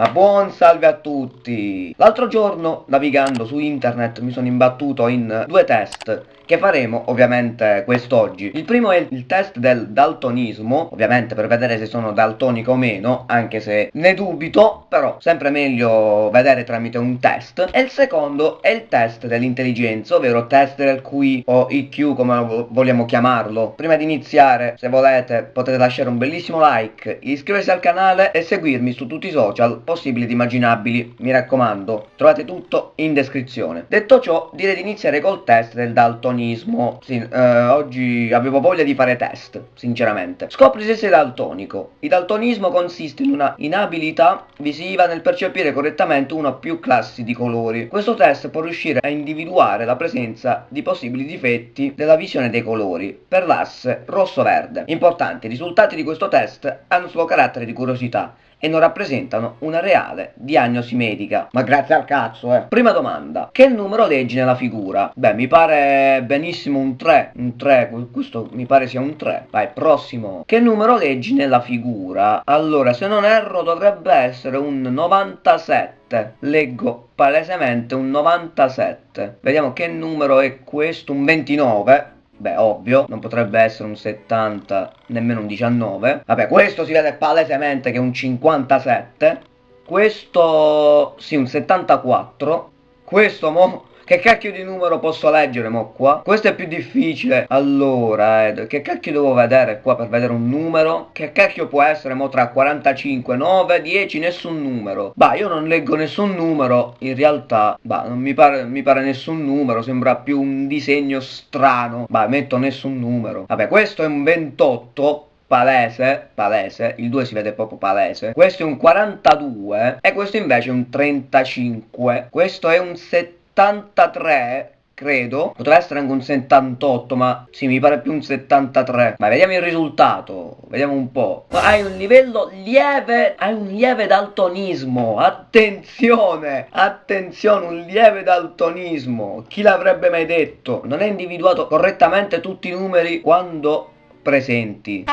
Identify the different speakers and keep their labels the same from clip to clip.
Speaker 1: Ma buon salve a tutti! L'altro giorno, navigando su internet, mi sono imbattuto in due test che faremo ovviamente quest'oggi. Il primo è il test del daltonismo, ovviamente per vedere se sono daltonico o meno, anche se ne dubito, però sempre meglio vedere tramite un test. E il secondo è il test dell'intelligenza, ovvero test del QI o IQ come vogliamo chiamarlo. Prima di iniziare, se volete, potete lasciare un bellissimo like, iscriversi al canale e seguirmi su tutti i social possibili ed immaginabili. Mi raccomando, trovate tutto in descrizione. Detto ciò, direi di iniziare col test del daltonismo. Sì, eh, oggi avevo voglia di fare test, sinceramente. Scopri se sei daltonico. Il daltonismo consiste in una inabilità visiva nel percepire correttamente una o più classi di colori. Questo test può riuscire a individuare la presenza di possibili difetti della visione dei colori per l'asse rosso-verde. Importanti, i risultati di questo test hanno solo carattere di curiosità e non rappresentano una reale diagnosi medica. Ma grazie al cazzo, eh. Prima domanda. Che numero leggi nella figura? Beh, mi pare benissimo un 3. Un 3, questo mi pare sia un 3. Vai, prossimo. Che numero leggi nella figura? Allora, se non erro dovrebbe essere un 97. Leggo palesemente un 97. Vediamo che numero è questo, un 29. Beh, ovvio, non potrebbe essere un 70, nemmeno un 19. Vabbè, questo si vede palesemente che è un 57. Questo, sì, un 74. Questo, mo, che cacchio di numero posso leggere mo qua? Questo è più difficile. Allora, Ed, che cacchio devo vedere qua per vedere un numero? Che cacchio può essere mo tra 45, 9, 10, nessun numero? Bah, io non leggo nessun numero, in realtà, bah, non mi pare, mi pare nessun numero, sembra più un disegno strano. Bah, metto nessun numero. Vabbè, questo è un 28, palese, palese, il 2 si vede proprio palese, questo è un 42 e questo invece è un 35, questo è un 70 73 credo. Potrebbe essere anche un 78 ma sì mi pare più un 73 ma vediamo il risultato vediamo un po' hai un livello lieve hai un lieve daltonismo. Attenzione attenzione un lieve daltonismo. Chi l'avrebbe mai detto? Non hai individuato correttamente tutti i numeri quando presenti.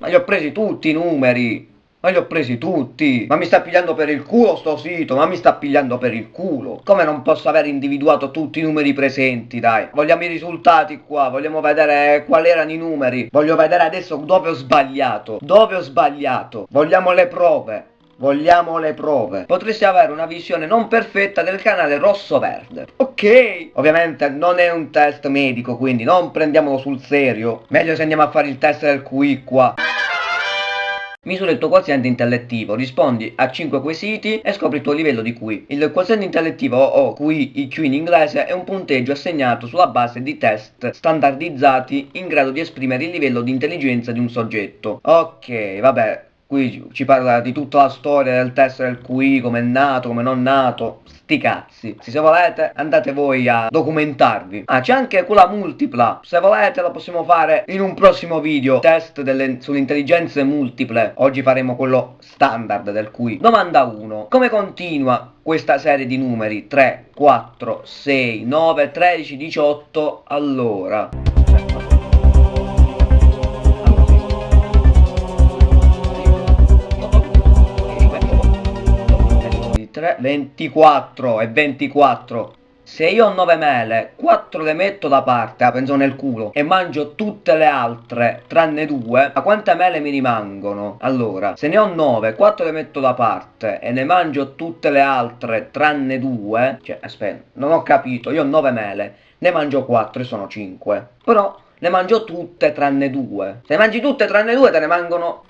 Speaker 1: Ma li ho presi tutti i numeri ma li ho presi tutti. Ma mi sta pigliando per il culo sto sito, ma mi sta pigliando per il culo. Come non posso aver individuato tutti i numeri presenti, dai. Vogliamo i risultati qua, vogliamo vedere quali erano i numeri. Voglio vedere adesso dove ho sbagliato. Dove ho sbagliato. Vogliamo le prove. Vogliamo le prove. Potresti avere una visione non perfetta del canale rosso-verde. Ok. Ovviamente non è un test medico, quindi non prendiamolo sul serio. Meglio se andiamo a fare il test del QI qua. Misura il tuo quoziente intellettivo, rispondi a 5 quesiti e scopri il tuo livello di QI. Il quoziente intellettivo o QI, IQ in inglese, è un punteggio assegnato sulla base di test standardizzati in grado di esprimere il livello di intelligenza di un soggetto. Ok, vabbè, qui ci parla di tutta la storia del test del QI, come è nato, come non nato, sti cazzi. Se volete andate voi a documentarvi. Ah, c'è anche quella multipla. Se volete la possiamo fare in un prossimo video. Test delle, sulle intelligenze multiple. Oggi faremo quello standard del QI. Domanda 1. Come continua questa serie di numeri? 3, 4, 6, 9, 13, 18. Allora... 3, 24 e 24. Se io ho 9 mele, 4 le metto da parte, la penso nel culo, e mangio tutte le altre, tranne 2, ma quante mele mi rimangono? Allora, se ne ho 9, 4 le metto da parte, e ne mangio tutte le altre, tranne 2, cioè, aspetta, non ho capito, io ho 9 mele, ne mangio 4 e sono 5. Però, ne mangio tutte tranne 2. Se ne mangi tutte tranne 2, te ne mangono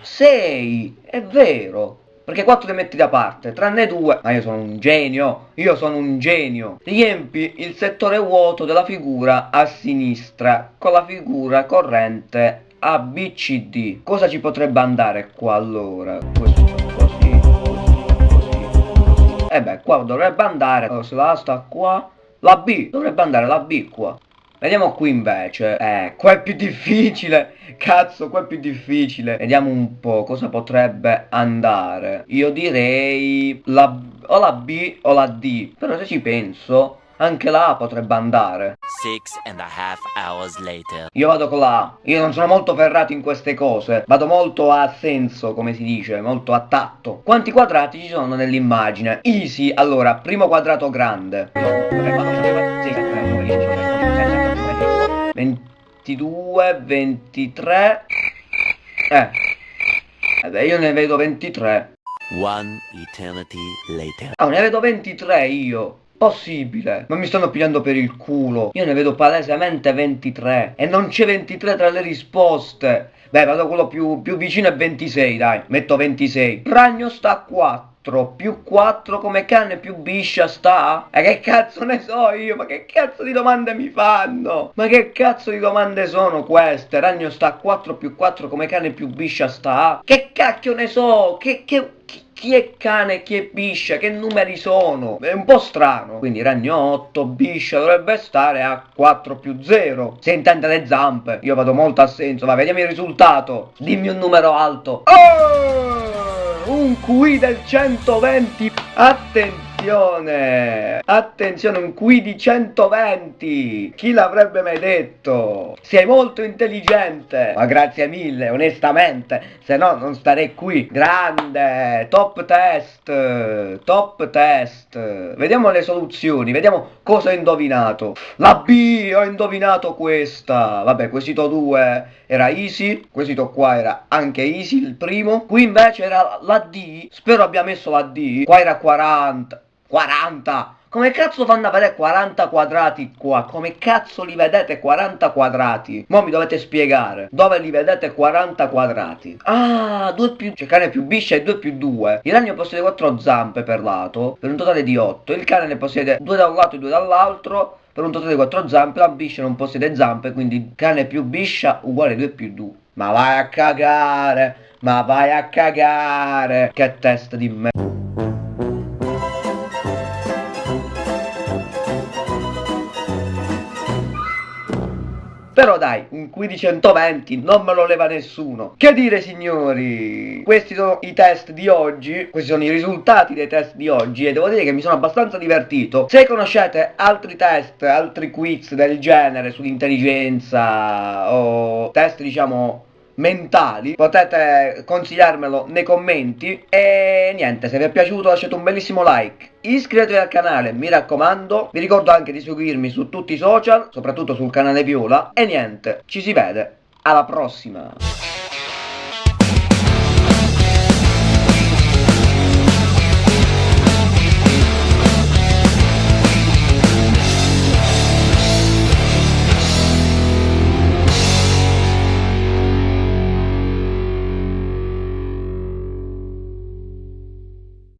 Speaker 1: 6, è vero. Perché 4 li metti da parte, tranne 2. Ma io sono un genio, io sono un genio. Riempi il settore vuoto della figura a sinistra con la figura corrente ABCD. Cosa ci potrebbe andare qua allora? Questo così, così. E beh, qua dovrebbe andare, se la sta qua, la B, dovrebbe andare la B qua. Vediamo qui invece. Eh, qua è più difficile. Cazzo, qua è più difficile. Vediamo un po' cosa potrebbe andare. Io direi la, o la B o la D. Però se ci penso, anche la A potrebbe andare.
Speaker 2: Six and a half hours later.
Speaker 1: Io vado con la A. Io non sono molto ferrato in queste cose. Vado molto a senso, come si dice, molto a tatto. Quanti quadrati ci sono nell'immagine? Easy, allora, primo quadrato grande. 22, 23... Eh. Vabbè, io ne vedo 23.
Speaker 2: One eternity later.
Speaker 1: Ah, ne vedo 23 io. Possibile, ma mi stanno pigliando per il culo. Io ne vedo palesemente 23 e non c'è 23 tra le risposte. Beh, vado quello più, più vicino è 26, dai, metto 26. Ragno sta a 4, più 4 come cane più biscia sta? E che cazzo ne so io? Ma che cazzo di domande mi fanno? Ma che cazzo di domande sono queste? Ragno sta a 4 più 4 come cane più biscia sta? Che cacchio ne so? Che, che, chi è cane chi è biscia, che numeri sono? È un po' strano. Quindi ragno 8, biscia dovrebbe stare a 4 più 0. Se intende le zampe, io vado molto a senso. Va, vediamo il risultato. Dimmi un numero alto. Oh! Un QI del 120. Attenzione. Attenzione! Attenzione, un qui di 120! Chi l'avrebbe mai detto? Sei molto intelligente! Ma grazie mille, onestamente, se no non starei qui. Grande! Top test! Top test! Vediamo le soluzioni, vediamo cosa ho indovinato. La B, ho indovinato questa! Vabbè, quesito 2 era easy, quesito qua era anche easy, il primo. Qui invece era la D, spero abbia messo la D. Qua era 40. 40! Come cazzo fanno a vedere 40 quadrati qua? Come cazzo li vedete 40 quadrati? Mo mi dovete spiegare. Dove li vedete 40 quadrati? Ah, 2 più... Cioè cane più biscia e 2 più 2. Il ragno possiede 4 zampe per lato, per un totale di 8. Il cane ne possiede 2 da un lato e 2 dall'altro, per un totale di 4 zampe. La biscia non possiede zampe, quindi cane più biscia uguale 2 più 2. Ma vai a cagare! Ma vai a cagare! Che testa di me... Però dai, un qui di 120 non me lo leva nessuno. Che dire signori? Questi sono i test di oggi, questi sono i risultati dei test di oggi e devo dire che mi sono abbastanza divertito. Se conoscete altri test, altri quiz del genere sull'intelligenza o test diciamo mentali potete consigliarmelo nei commenti. E niente se vi è piaciuto lasciate un bellissimo like iscrivetevi al canale mi raccomando. Vi ricordo anche di seguirmi su tutti i social soprattutto sul canale viola. E niente ci si vede. Alla prossima